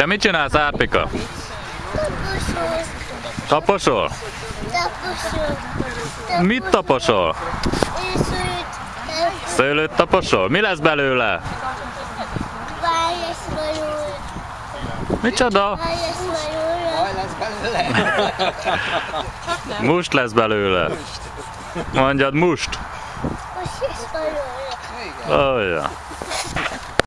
Te mit csinálsz, Árpika? Taposol, Taposol? taposol, Mit taposol? és Szőlőt taposol? Mi lesz belőle? válasz major, Micsoda? válasz major, lesz belőle? Must lesz belőle. Mondjad, must. most lesz belőle. Oh, ja.